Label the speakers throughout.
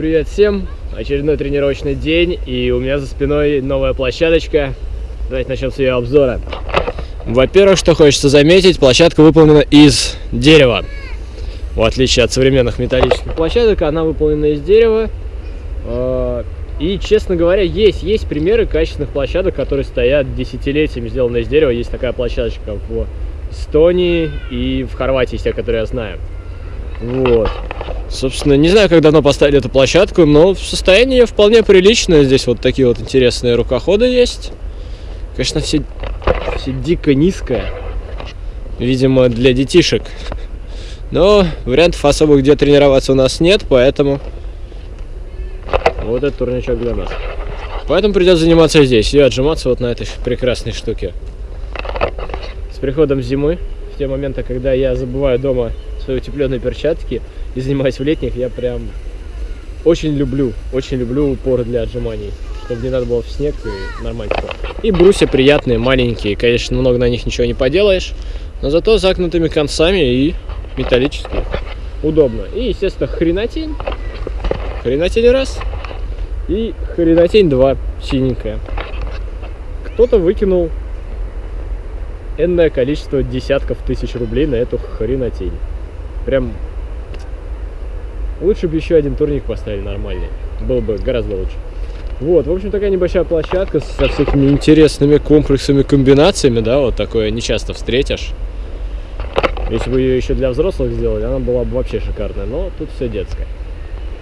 Speaker 1: Привет всем! Очередной тренировочный день, и у меня за спиной новая площадочка. Давайте начнем с ее обзора. Во-первых, что хочется заметить, площадка выполнена из дерева. В отличие от современных металлических площадок, она выполнена из дерева. А, и, честно говоря, есть, есть примеры качественных площадок, которые стоят десятилетиями, сделанные из дерева. Есть такая площадочка в Эстонии и в Хорватии, тех, которые я знаю. Вот. Собственно, не знаю, как давно поставили эту площадку, но в состоянии вполне приличное. Здесь вот такие вот интересные рукоходы есть. Конечно, все, все дико низкое. Видимо, для детишек. Но вариантов особо где тренироваться у нас нет, поэтому вот этот турничок для нас. Поэтому придется заниматься здесь и отжиматься вот на этой прекрасной штуке. С приходом зимы, в те моменты, когда я забываю дома свои утепленные перчатки и занимаюсь в летних, я прям очень люблю, очень люблю упоры для отжиманий, чтобы не надо было в снег и нормально. И брусья приятные, маленькие, конечно, много на них ничего не поделаешь, но зато загнутыми концами и металлические. Удобно. И, естественно, хренотень. Хренотень раз. И хренотень два, синенькая. Кто-то выкинул энное количество десятков тысяч рублей на эту хренотень. Прям лучше бы еще один турник поставили нормальный. Было бы гораздо лучше. Вот, в общем, такая небольшая площадка со всякими интересными комплексами, комбинациями, да, вот такое не часто встретишь. Если бы ее еще для взрослых сделали, она была бы вообще шикарная, но тут все детское.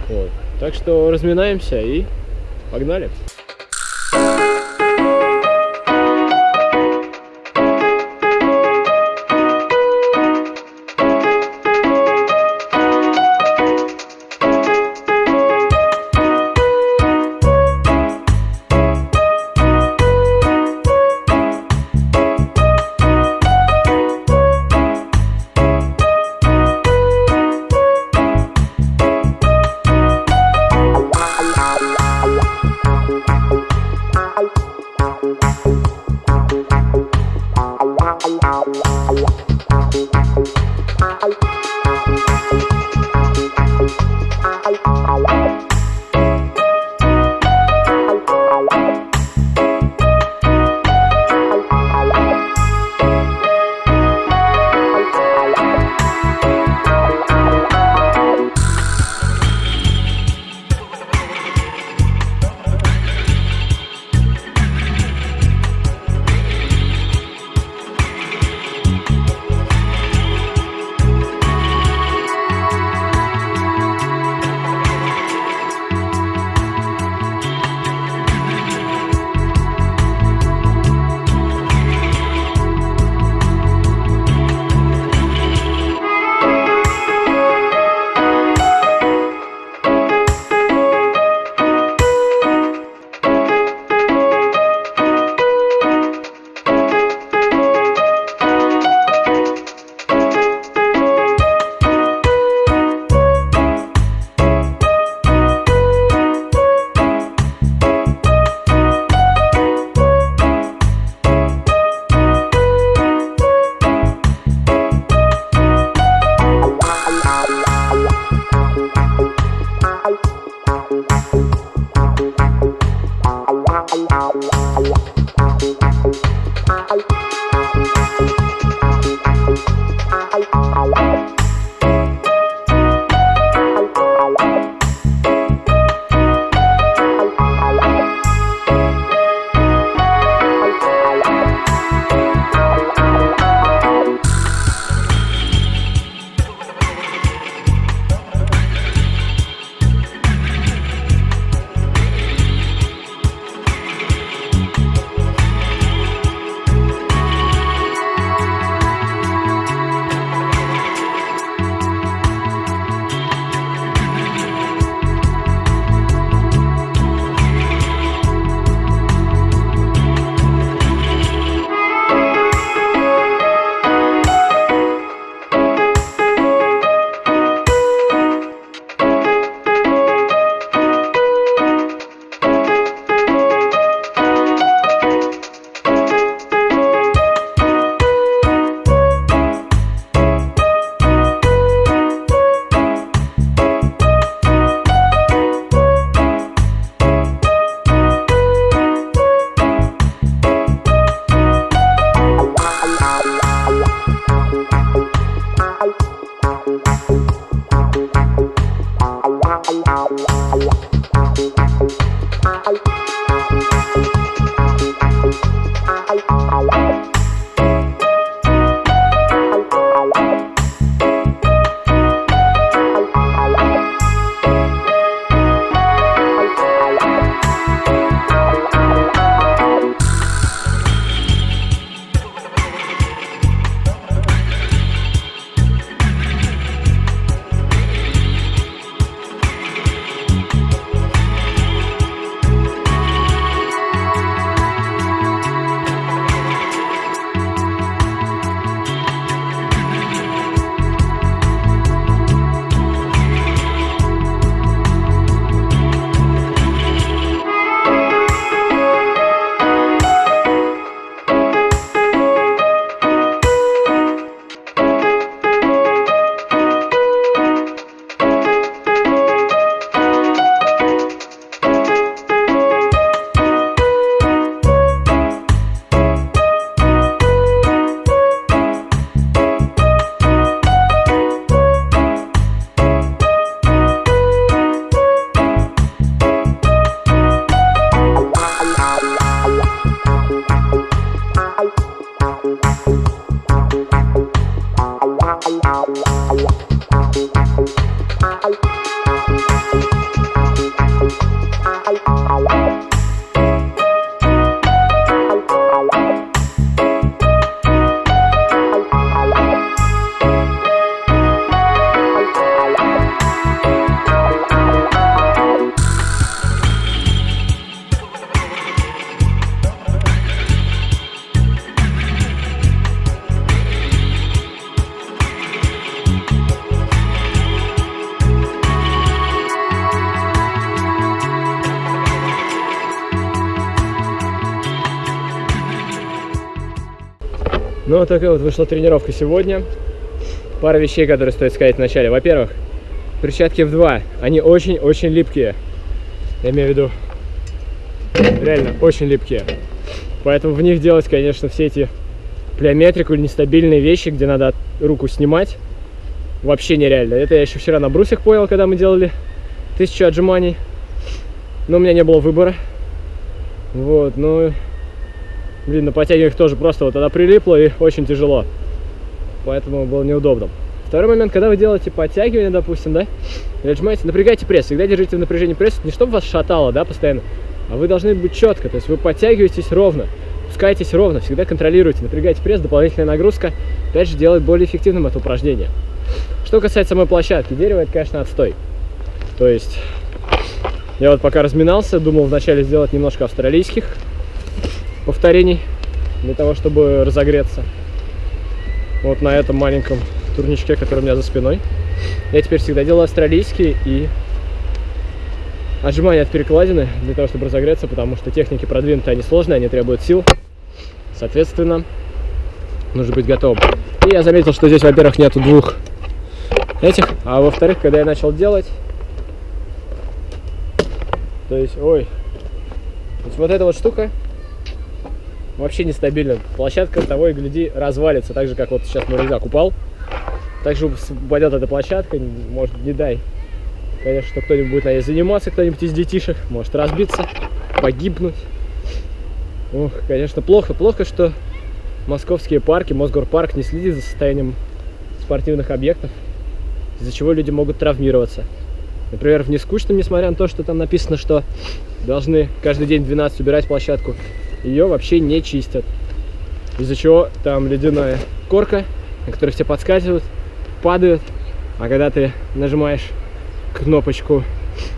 Speaker 1: Вот. Так что разминаемся и погнали. Música Ну, вот такая вот вышла тренировка сегодня. Пара вещей, которые стоит сказать вначале. Во-первых, перчатки в 2 они очень-очень липкие. Я имею в виду, реально очень липкие. Поэтому в них делать, конечно, все эти плеометрику или нестабильные вещи, где надо руку снимать, вообще нереально. Это я еще вчера на брусьях понял, когда мы делали тысячу отжиманий. Но у меня не было выбора. Вот, ну, блин, на подтягиваниях тоже просто вот она прилипла и очень тяжело. Поэтому было неудобно. Второй момент, когда вы делаете подтягивание, допустим, да, или отжимаете, напрягайте пресс. Всегда держите в напряжении пресс, не чтобы вас шатало, да, постоянно, а вы должны быть четко. То есть вы подтягиваетесь ровно, пускаетесь ровно, всегда контролируйте, напрягайте пресс, дополнительная нагрузка, опять же, делает более эффективным это упражнение. Что касается самой площадки, дерево это, конечно, отстой. То есть я вот пока разминался, думал вначале сделать немножко австралийских повторений для того, чтобы разогреться. Вот на этом маленьком турничке, который у меня за спиной. Я теперь всегда делаю австралийские и отжимания от перекладины для того, чтобы разогреться, потому что техники продвинутые, они сложные, они требуют сил. Соответственно, нужно быть готовым. И я заметил, что здесь, во-первых, нету двух этих, а во-вторых, когда я начал делать, то есть, ой, то есть вот эта вот штука вообще нестабильна. Площадка того и гляди развалится, так же, как вот сейчас мой рюкзак упал. Так же упадет эта площадка, может, не дай. Конечно, что кто-нибудь будет на ней заниматься, кто-нибудь из детишек, может разбиться, погибнуть. Ух, конечно, плохо. Плохо, что московские парки, Мосгорпарк не следит за состоянием спортивных объектов, из-за чего люди могут травмироваться. Например, в Нескучном, несмотря на то, что там написано, что должны каждый день 12 убирать площадку, ее вообще не чистят. Из-за чего там ледяная корка, на которой все подскакивают, падают, а когда ты нажимаешь кнопочку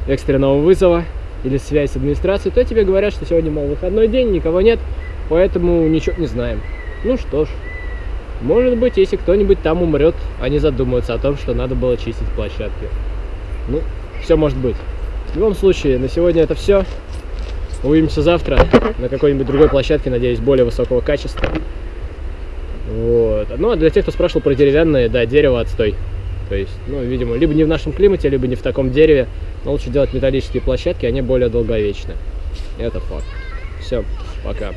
Speaker 1: экстренного вызова или связь с администрацией, то тебе говорят, что сегодня, мол, выходной день, никого нет, поэтому ничего не знаем. Ну что ж, может быть, если кто-нибудь там умрет, они задумаются о том, что надо было чистить площадки. Ну, все может быть. В любом случае, на сегодня это все. Увидимся завтра на какой-нибудь другой площадке, надеюсь, более высокого качества. Вот. Ну, а для тех, кто спрашивал про деревянное, да, дерево отстой. То есть, ну, видимо, либо не в нашем климате, либо не в таком дереве. Но лучше делать металлические площадки, они более долговечны. Это факт. Все, пока.